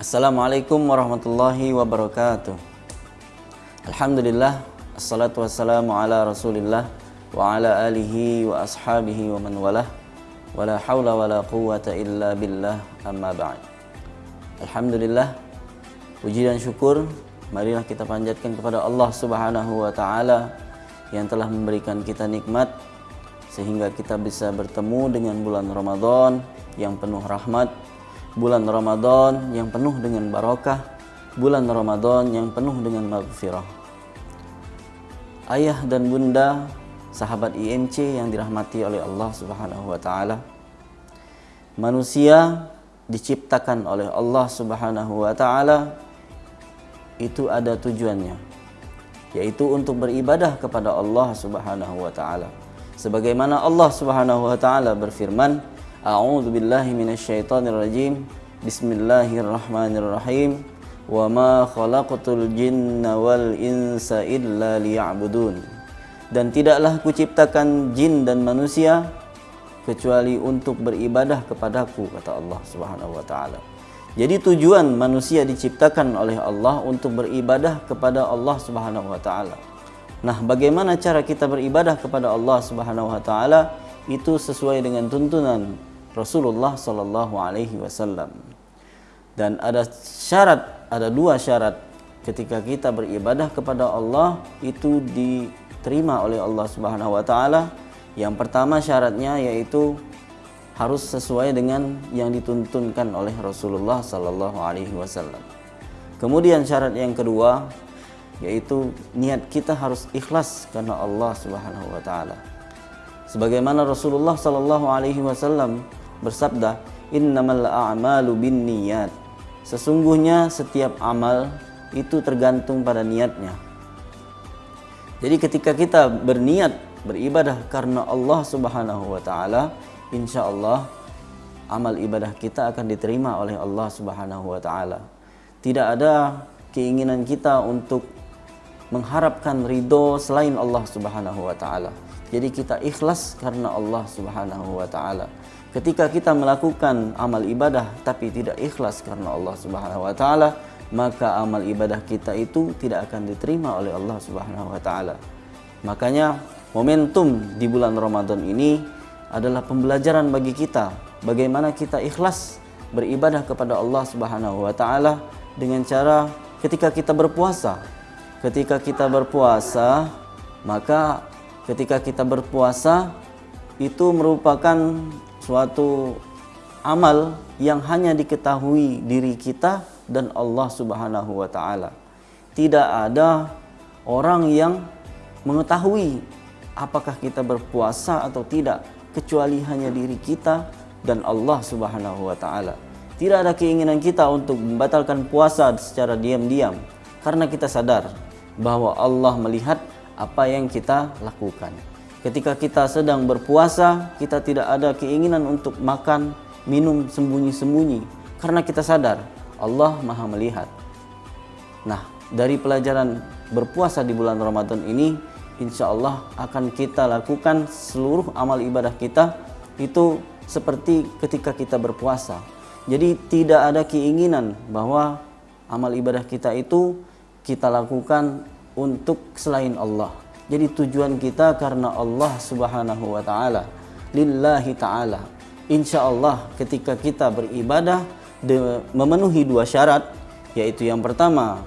Assalamualaikum warahmatullahi wabarakatuh. Alhamdulillah, assalatu wassalamu ala Rasulillah wa ala alihi wa ashabihi wa man walah. Wala haula wala quwata illa billah amma ba'd. Alhamdulillah, puji dan syukur marilah kita panjatkan kepada Allah Subhanahu wa taala yang telah memberikan kita nikmat sehingga kita bisa bertemu dengan bulan Ramadan yang penuh rahmat bulan Ramadan yang penuh dengan barokah, bulan Ramadan yang penuh dengan maghfirah. Ayah dan bunda, sahabat IMC yang dirahmati oleh Allah Subhanahu wa taala. Manusia diciptakan oleh Allah Subhanahu wa taala itu ada tujuannya, yaitu untuk beribadah kepada Allah Subhanahu wa taala. Sebagaimana Allah Subhanahu wa taala berfirman, A'udzu billahi minasyaitonir rajim. Bismillahirrahmanirrahim. Wa ma khalaqatul jinna wal insa illa liya'budun. Dan tidaklah kuciptakan jin dan manusia kecuali untuk beribadah kepadaku kata Allah Subhanahu wa taala. Jadi tujuan manusia diciptakan oleh Allah untuk beribadah kepada Allah Subhanahu wa taala. Nah, bagaimana cara kita beribadah kepada Allah Subhanahu wa taala? Itu sesuai dengan tuntunan Rasulullah Sallallahu Alaihi Wasallam. Dan ada syarat, ada dua syarat ketika kita beribadah kepada Allah itu diterima oleh Allah Subhanahu Wa Taala. Yang pertama syaratnya yaitu harus sesuai dengan yang dituntunkan oleh Rasulullah Sallallahu Alaihi Wasallam. Kemudian syarat yang kedua yaitu niat kita harus ikhlas karena Allah Subhanahu Wa Taala. Sebagaimana Rasulullah Sallallahu Alaihi Wasallam bersabda, "Innamal a'malu binniyat." Sesungguhnya setiap amal itu tergantung pada niatnya. Jadi ketika kita berniat beribadah karena Allah Subhanahu wa taala, insya Allah amal ibadah kita akan diterima oleh Allah Subhanahu wa taala. Tidak ada keinginan kita untuk mengharapkan ridho selain Allah Subhanahu wa taala. Jadi kita ikhlas karena Allah Subhanahu wa taala. Ketika kita melakukan amal ibadah tapi tidak ikhlas karena Allah Subhanahu wa taala, maka amal ibadah kita itu tidak akan diterima oleh Allah Subhanahu wa taala. Makanya momentum di bulan Ramadan ini adalah pembelajaran bagi kita bagaimana kita ikhlas beribadah kepada Allah Subhanahu wa taala dengan cara ketika kita berpuasa. Ketika kita berpuasa, maka ketika kita berpuasa itu merupakan suatu amal yang hanya diketahui diri kita dan Allah Subhanahu wa taala. Tidak ada orang yang mengetahui apakah kita berpuasa atau tidak kecuali hanya diri kita dan Allah Subhanahu wa taala. Tidak ada keinginan kita untuk membatalkan puasa secara diam-diam karena kita sadar bahwa Allah melihat apa yang kita lakukan. Ketika kita sedang berpuasa, kita tidak ada keinginan untuk makan, minum sembunyi-sembunyi karena kita sadar Allah Maha melihat. Nah, dari pelajaran berpuasa di bulan Ramadan ini, insya Allah akan kita lakukan seluruh amal ibadah kita itu seperti ketika kita berpuasa. Jadi tidak ada keinginan bahwa amal ibadah kita itu kita lakukan untuk selain Allah jadi tujuan kita karena Allah Subhanahu wa taala. Lillahi taala. Insya Allah ketika kita beribadah memenuhi dua syarat yaitu yang pertama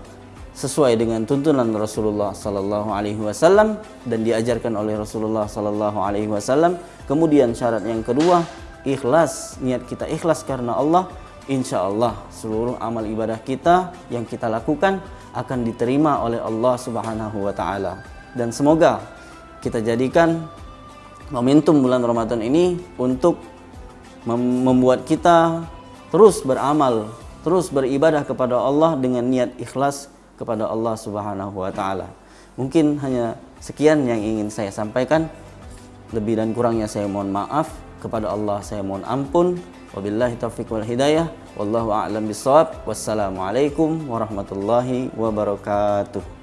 sesuai dengan tuntunan Rasulullah sallallahu alaihi wasallam dan diajarkan oleh Rasulullah sallallahu alaihi wasallam. Kemudian syarat yang kedua ikhlas, niat kita ikhlas karena Allah. Insya Allah seluruh amal ibadah kita yang kita lakukan akan diterima oleh Allah Subhanahu wa taala dan semoga kita jadikan momentum bulan Ramadan ini untuk mem membuat kita terus beramal, terus beribadah kepada Allah dengan niat ikhlas kepada Allah Subhanahu wa taala. Mungkin hanya sekian yang ingin saya sampaikan. Lebih dan kurangnya saya mohon maaf kepada Allah saya mohon ampun. Wabillahi taufiq wal hidayah. Wallahu a'lam bishawab. Wassalamualaikum warahmatullahi wabarakatuh.